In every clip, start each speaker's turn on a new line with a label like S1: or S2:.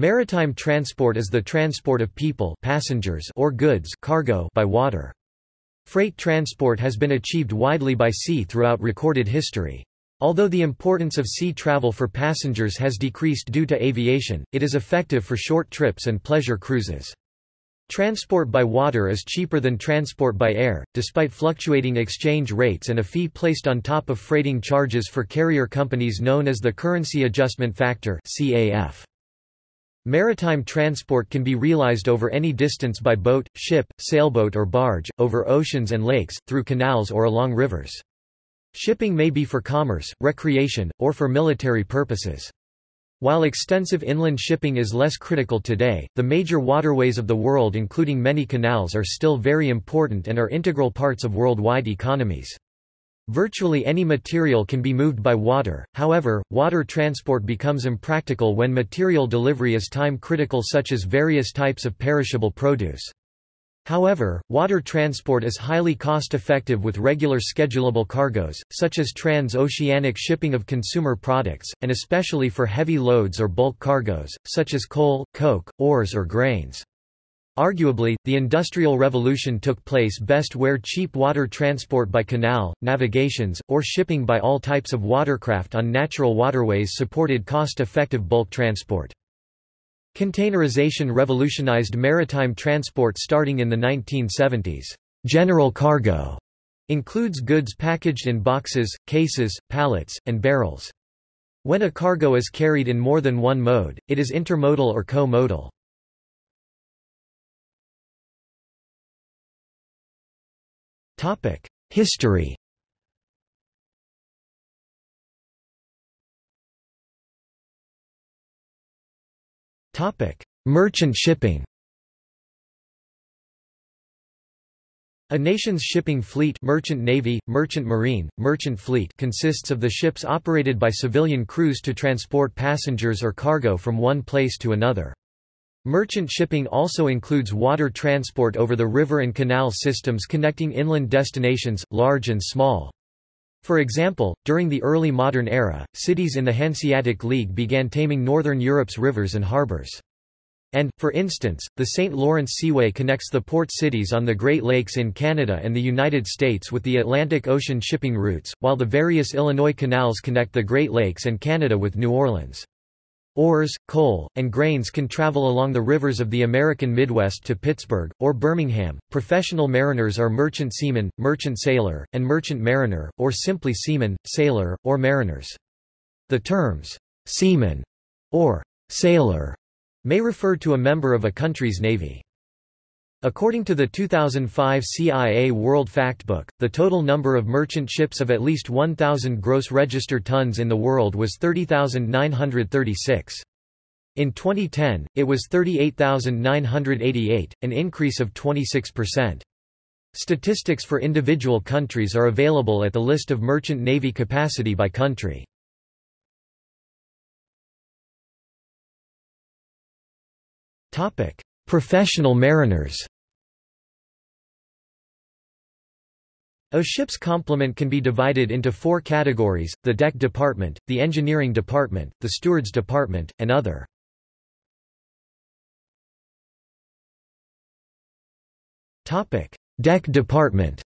S1: Maritime transport is the transport of people passengers or goods cargo by water. Freight transport has been achieved widely by sea throughout recorded history. Although the importance of sea travel for passengers has decreased due to aviation, it is effective for short trips and pleasure cruises. Transport by water is cheaper than transport by air, despite fluctuating exchange rates and a fee placed on top of freighting charges for carrier companies known as the Currency Adjustment Factor CAF. Maritime transport can be realized over any distance by boat, ship, sailboat or barge, over oceans and lakes, through canals or along rivers. Shipping may be for commerce, recreation, or for military purposes. While extensive inland shipping is less critical today, the major waterways of the world including many canals are still very important and are integral parts of worldwide economies. Virtually any material can be moved by water, however, water transport becomes impractical when material delivery is time-critical such as various types of perishable produce. However, water transport is highly cost-effective with regular schedulable cargoes, such as trans-oceanic shipping of consumer products, and especially for heavy loads or bulk cargoes, such as coal, coke, ores or grains. Arguably, the Industrial Revolution took place best where cheap water transport by canal, navigations, or shipping by all types of watercraft on natural waterways supported cost-effective bulk transport. Containerization revolutionized maritime transport starting in the 1970s. General cargo includes goods packaged in boxes, cases, pallets, and barrels. When a cargo is carried in more than one mode, it is intermodal or co-modal. History. Merchant shipping. A nation's shipping fleet merchant navy, merchant marine, merchant fleet consists of the ships operated by civilian crews to transport passengers or cargo from one place to another. Merchant shipping also includes water transport over the river and canal systems connecting inland destinations, large and small. For example, during the early modern era, cities in the Hanseatic League began taming northern Europe's rivers and harbors. And, for instance, the St. Lawrence Seaway connects the port cities on the Great Lakes in Canada and the United States with the Atlantic Ocean shipping routes, while the various Illinois canals connect the Great Lakes and Canada with New Orleans. Ores, coal, and grains can travel along the rivers of the American Midwest to Pittsburgh, or Birmingham. Professional mariners are merchant seaman, merchant sailor, and merchant mariner, or simply seaman, sailor, or mariners. The terms, seaman, or sailor, may refer to a member of a country's navy. According to the 2005 CIA World Factbook, the total number of merchant ships of at least 1,000 gross register tons in the world was 30,936. In 2010, it was 38,988, an increase of 26%. Statistics for individual countries are available at the list of merchant navy capacity by country. Topic: Professional mariners A ship's complement can be divided into four categories, the deck department, the engineering department, the steward's department, and other. Deck department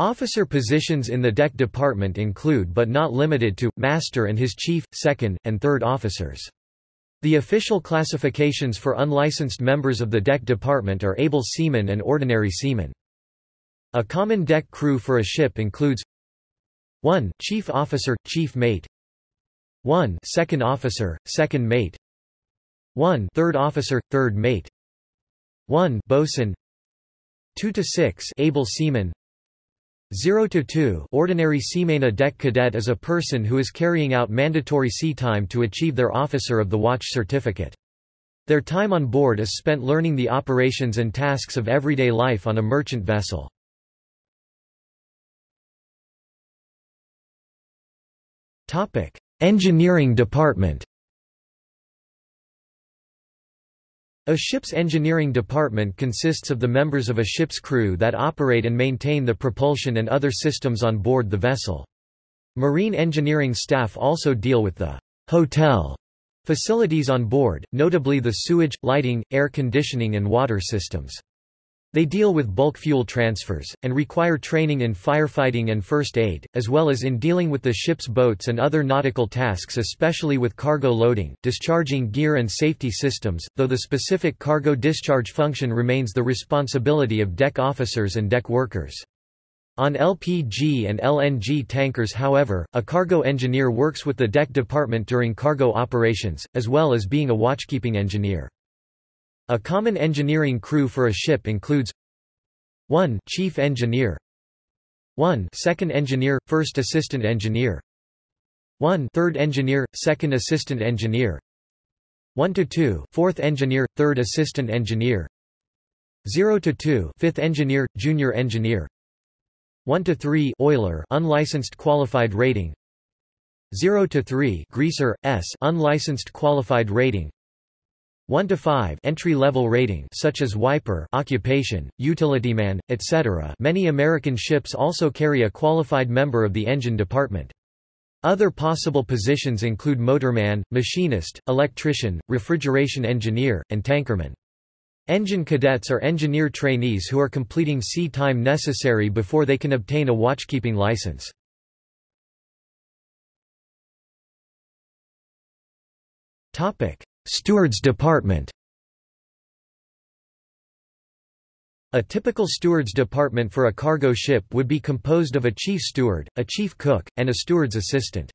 S1: Officer positions in the deck department include but not limited to, master and his chief, second, and third officers. The official classifications for unlicensed members of the deck department are able seamen and ordinary seamen. A common deck crew for a ship includes 1. Chief officer, chief mate 1. Second officer, second mate 1. Third officer, third mate 1. Bosun 2 to 6 able seamen 0 to 2 Ordinary seaman deck cadet is a person who is carrying out mandatory sea time to achieve their Officer of the Watch certificate. Their time on board is spent learning the operations and tasks of everyday life on a merchant vessel. Engineering department A ship's engineering department consists of the members of a ship's crew that operate and maintain the propulsion and other systems on board the vessel. Marine engineering staff also deal with the hotel facilities on board, notably the sewage, lighting, air conditioning and water systems. They deal with bulk fuel transfers, and require training in firefighting and first aid, as well as in dealing with the ship's boats and other nautical tasks especially with cargo loading, discharging gear and safety systems, though the specific cargo discharge function remains the responsibility of deck officers and deck workers. On LPG and LNG tankers however, a cargo engineer works with the deck department during cargo operations, as well as being a watchkeeping engineer. A common engineering crew for a ship includes 1 Chief Engineer 1 Second Engineer, First Assistant Engineer 1 Third Engineer, Second Assistant Engineer 1 to 2 Fourth Engineer, Third Assistant Engineer 0 to 2 Fifth Engineer, Junior Engineer 1 to 3 Oiler unlicensed qualified rating 0 to 3 Greaser S unlicensed qualified rating 1 to 5 entry-level rating such as wiper occupation, utilityman, etc. Many American ships also carry a qualified member of the engine department. Other possible positions include motorman, machinist, electrician, refrigeration engineer, and tankerman. Engine cadets are engineer trainees who are completing sea time necessary before they can obtain a watchkeeping license. Topic: Stewards Department A typical steward's department for a cargo ship would be composed of a chief steward, a chief cook, and a steward's assistant.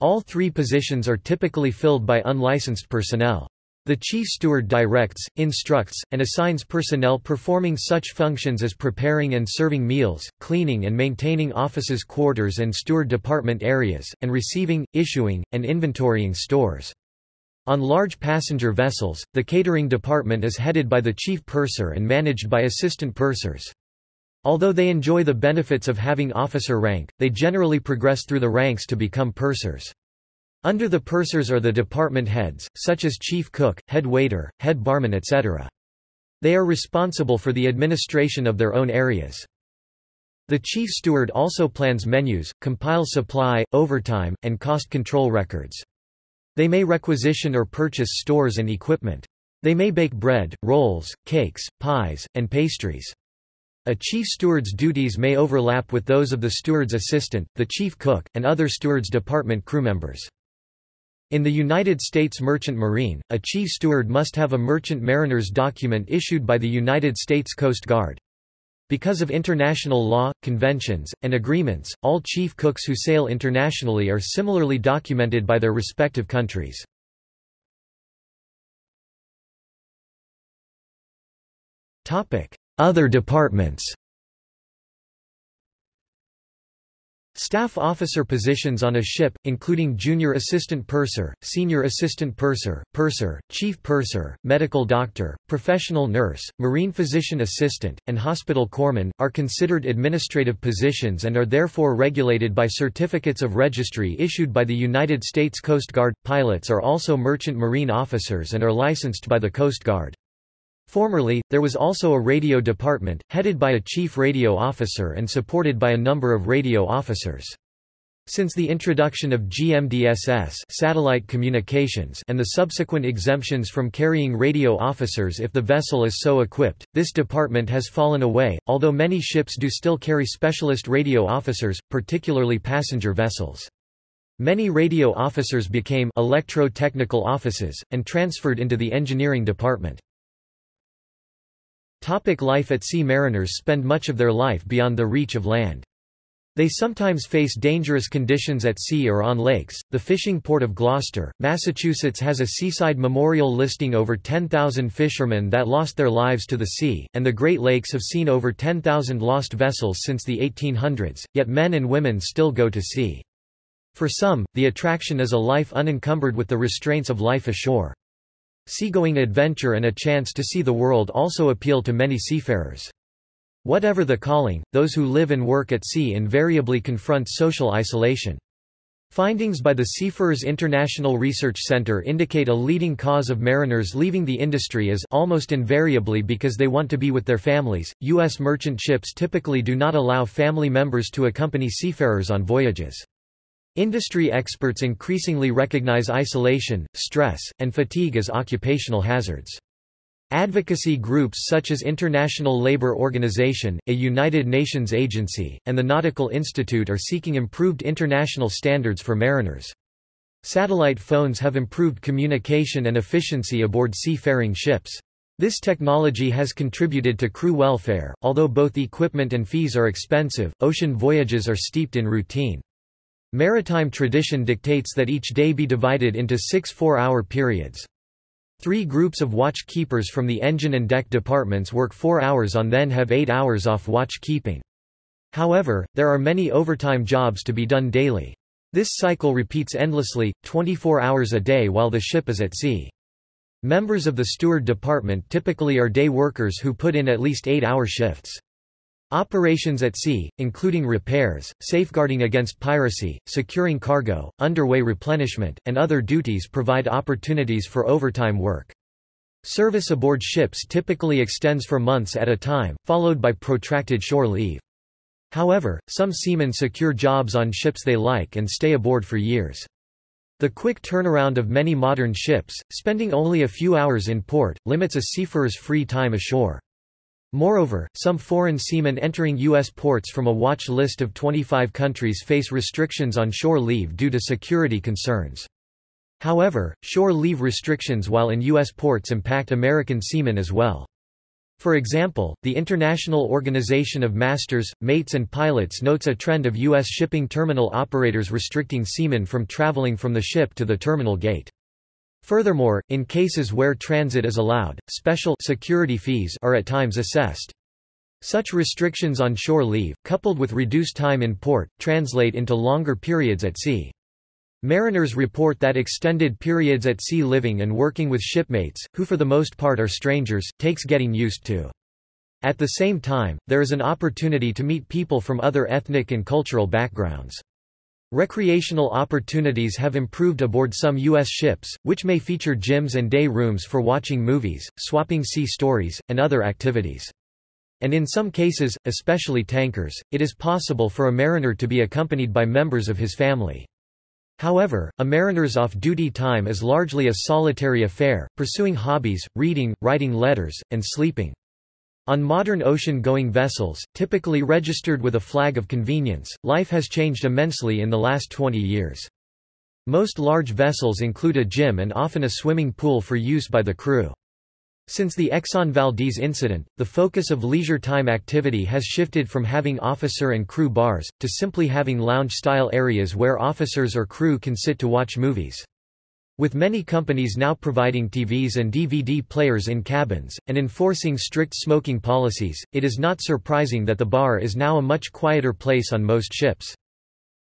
S1: All three positions are typically filled by unlicensed personnel. The chief steward directs, instructs, and assigns personnel performing such functions as preparing and serving meals, cleaning and maintaining offices quarters and steward department areas, and receiving, issuing, and inventorying stores. On large passenger vessels, the catering department is headed by the chief purser and managed by assistant pursers. Although they enjoy the benefits of having officer rank, they generally progress through the ranks to become pursers. Under the pursers are the department heads, such as chief cook, head waiter, head barman etc. They are responsible for the administration of their own areas. The chief steward also plans menus, compiles supply, overtime, and cost control records. They may requisition or purchase stores and equipment. They may bake bread, rolls, cakes, pies, and pastries. A chief steward's duties may overlap with those of the steward's assistant, the chief cook, and other steward's department crew members. In the United States Merchant Marine, a chief steward must have a merchant mariner's document issued by the United States Coast Guard. Because of international law, conventions, and agreements, all chief cooks who sail internationally are similarly documented by their respective countries. Other departments Staff officer positions on a ship, including junior assistant purser, senior assistant purser, purser, chief purser, medical doctor, professional nurse, marine physician assistant, and hospital corpsman, are considered administrative positions and are therefore regulated by certificates of registry issued by the United States Coast Guard. Pilots are also merchant marine officers and are licensed by the Coast Guard. Formerly, there was also a radio department, headed by a chief radio officer and supported by a number of radio officers. Since the introduction of GMDSS satellite communications and the subsequent exemptions from carrying radio officers if the vessel is so equipped, this department has fallen away, although many ships do still carry specialist radio officers, particularly passenger vessels. Many radio officers became electro-technical offices, and transferred into the engineering department. Topic life at sea Mariners spend much of their life beyond the reach of land. They sometimes face dangerous conditions at sea or on lakes. The fishing port of Gloucester, Massachusetts has a seaside memorial listing over 10,000 fishermen that lost their lives to the sea, and the Great Lakes have seen over 10,000 lost vessels since the 1800s, yet men and women still go to sea. For some, the attraction is a life unencumbered with the restraints of life ashore. Seagoing adventure and a chance to see the world also appeal to many seafarers. Whatever the calling, those who live and work at sea invariably confront social isolation. Findings by the Seafarers International Research Center indicate a leading cause of mariners leaving the industry is almost invariably because they want to be with their families. U.S. merchant ships typically do not allow family members to accompany seafarers on voyages. Industry experts increasingly recognize isolation, stress, and fatigue as occupational hazards. Advocacy groups such as International Labour Organization, a United Nations agency, and the Nautical Institute are seeking improved international standards for mariners. Satellite phones have improved communication and efficiency aboard seafaring ships. This technology has contributed to crew welfare, although both equipment and fees are expensive, ocean voyages are steeped in routine. Maritime tradition dictates that each day be divided into six four-hour periods. Three groups of watch keepers from the engine and deck departments work four hours on then have eight hours off watch keeping. However, there are many overtime jobs to be done daily. This cycle repeats endlessly, 24 hours a day while the ship is at sea. Members of the steward department typically are day workers who put in at least eight-hour shifts. Operations at sea, including repairs, safeguarding against piracy, securing cargo, underway replenishment, and other duties provide opportunities for overtime work. Service aboard ships typically extends for months at a time, followed by protracted shore leave. However, some seamen secure jobs on ships they like and stay aboard for years. The quick turnaround of many modern ships, spending only a few hours in port, limits a seafarer's free time ashore. Moreover, some foreign seamen entering U.S. ports from a watch list of 25 countries face restrictions on shore leave due to security concerns. However, shore leave restrictions while in U.S. ports impact American seamen as well. For example, the International Organization of Masters, Mates and Pilots notes a trend of U.S. shipping terminal operators restricting seamen from traveling from the ship to the terminal gate. Furthermore, in cases where transit is allowed, special security fees are at times assessed. Such restrictions on shore leave, coupled with reduced time in port, translate into longer periods at sea. Mariners report that extended periods at sea living and working with shipmates, who for the most part are strangers, takes getting used to. At the same time, there is an opportunity to meet people from other ethnic and cultural backgrounds. Recreational opportunities have improved aboard some U.S. ships, which may feature gyms and day rooms for watching movies, swapping sea stories, and other activities. And in some cases, especially tankers, it is possible for a mariner to be accompanied by members of his family. However, a mariner's off-duty time is largely a solitary affair, pursuing hobbies, reading, writing letters, and sleeping. On modern ocean-going vessels, typically registered with a flag of convenience, life has changed immensely in the last 20 years. Most large vessels include a gym and often a swimming pool for use by the crew. Since the Exxon Valdez incident, the focus of leisure time activity has shifted from having officer and crew bars, to simply having lounge-style areas where officers or crew can sit to watch movies. With many companies now providing TVs and DVD players in cabins, and enforcing strict smoking policies, it is not surprising that the bar is now a much quieter place on most ships.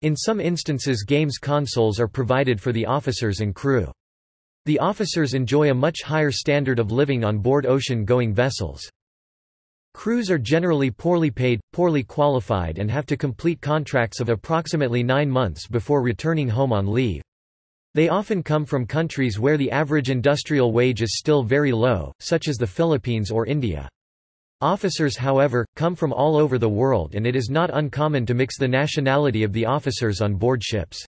S1: In some instances games consoles are provided for the officers and crew. The officers enjoy a much higher standard of living on board ocean-going vessels. Crews are generally poorly paid, poorly qualified and have to complete contracts of approximately nine months before returning home on leave. They often come from countries where the average industrial wage is still very low, such as the Philippines or India. Officers however, come from all over the world and it is not uncommon to mix the nationality of the officers on board ships.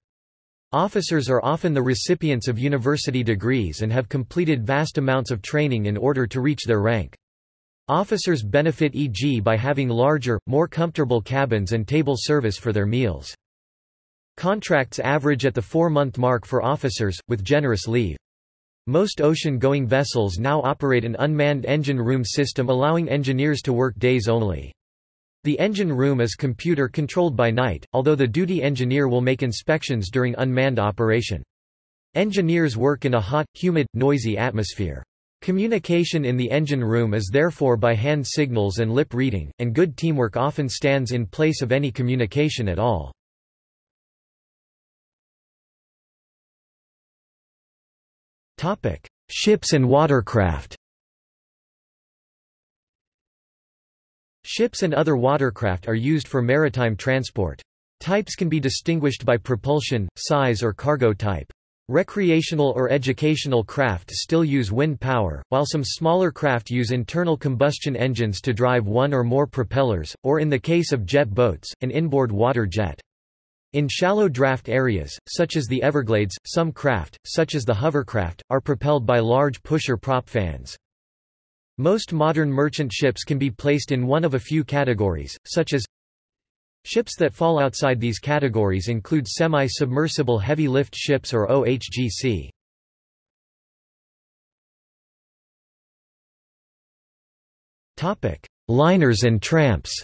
S1: Officers are often the recipients of university degrees and have completed vast amounts of training in order to reach their rank. Officers benefit e.g. by having larger, more comfortable cabins and table service for their meals. Contracts average at the four-month mark for officers, with generous leave. Most ocean-going vessels now operate an unmanned engine room system allowing engineers to work days only. The engine room is computer-controlled by night, although the duty engineer will make inspections during unmanned operation. Engineers work in a hot, humid, noisy atmosphere. Communication in the engine room is therefore by hand signals and lip reading, and good teamwork often stands in place of any communication at all. Ships and watercraft. Ships and other watercraft are used for maritime transport. Types can be distinguished by propulsion, size or cargo type. Recreational or educational craft still use wind power, while some smaller craft use internal combustion engines to drive one or more propellers, or in the case of jet boats, an inboard water jet. In shallow draft areas, such as the Everglades, some craft, such as the hovercraft, are propelled by large pusher prop fans. Most modern merchant ships can be placed in one of a few categories, such as Ships that fall outside these categories include semi-submersible heavy-lift ships or OHGC. Liners and tramps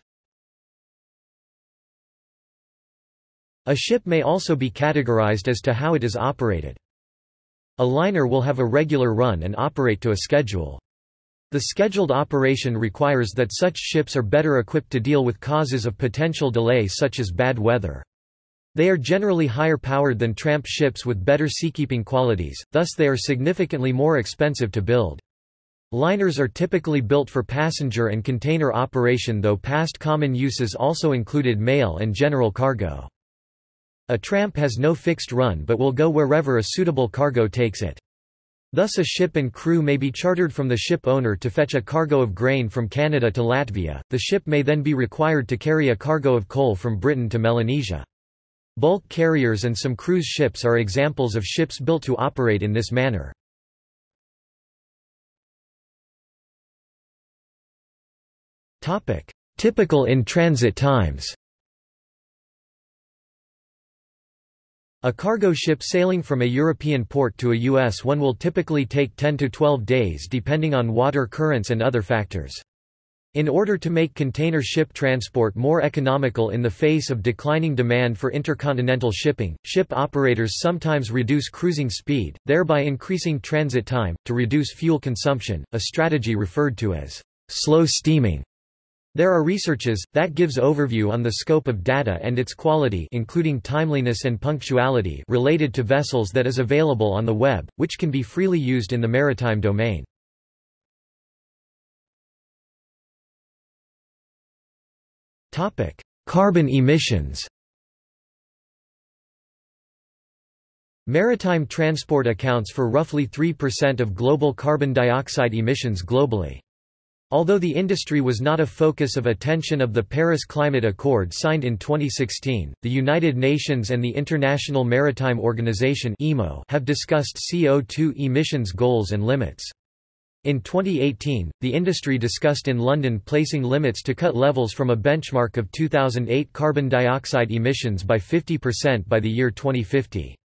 S1: A ship may also be categorized as to how it is operated. A liner will have a regular run and operate to a schedule. The scheduled operation requires that such ships are better equipped to deal with causes of potential delay such as bad weather. They are generally higher powered than tramp ships with better seakeeping qualities, thus they are significantly more expensive to build. Liners are typically built for passenger and container operation though past common uses also included mail and general cargo. A tramp has no fixed run but will go wherever a suitable cargo takes it. Thus a ship and crew may be chartered from the ship owner to fetch a cargo of grain from Canada to Latvia, the ship may then be required to carry a cargo of coal from Britain to Melanesia. Bulk carriers and some cruise ships are examples of ships built to operate in this manner. Typical in-transit times A cargo ship sailing from a European port to a U.S. one will typically take 10 to 12 days depending on water currents and other factors. In order to make container ship transport more economical in the face of declining demand for intercontinental shipping, ship operators sometimes reduce cruising speed, thereby increasing transit time, to reduce fuel consumption, a strategy referred to as slow steaming. There are researches, that gives overview on the scope of data and its quality including timeliness and punctuality related to vessels that is available on the web, which can be freely used in the maritime domain. Carbon emissions Maritime transport accounts for roughly 3% of global carbon dioxide emissions globally. Although the industry was not a focus of attention of the Paris Climate Accord signed in 2016, the United Nations and the International Maritime Organization have discussed CO2 emissions goals and limits. In 2018, the industry discussed in London placing limits to cut levels from a benchmark of 2008 carbon dioxide emissions by 50% by the year 2050.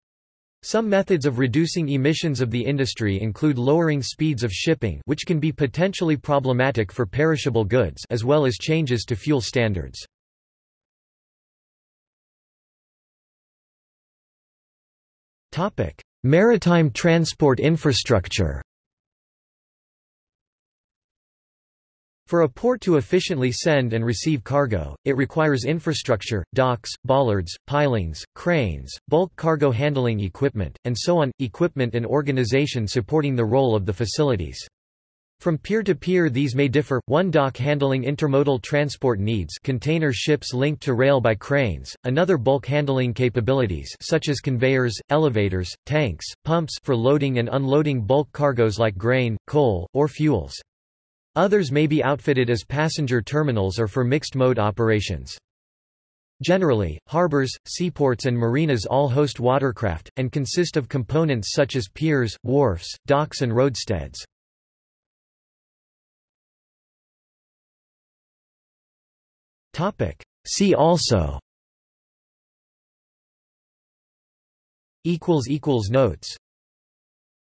S1: Some methods of reducing emissions of the industry include lowering speeds of shipping which can be potentially problematic for perishable goods as well as changes to fuel standards. Maritime transport infrastructure For a port to efficiently send and receive cargo, it requires infrastructure, docks, bollards, pilings, cranes, bulk cargo handling equipment, and so on, equipment and organization supporting the role of the facilities. From pier to pier these may differ, one dock handling intermodal transport needs container ships linked to rail by cranes, another bulk handling capabilities such as conveyors, elevators, tanks, pumps for loading and unloading bulk cargoes like grain, coal, or fuels. Others may be outfitted as passenger terminals or for mixed-mode operations. Generally, harbors, seaports and marinas all host watercraft, and consist of components such as piers, wharfs, docks and roadsteads. See also Notes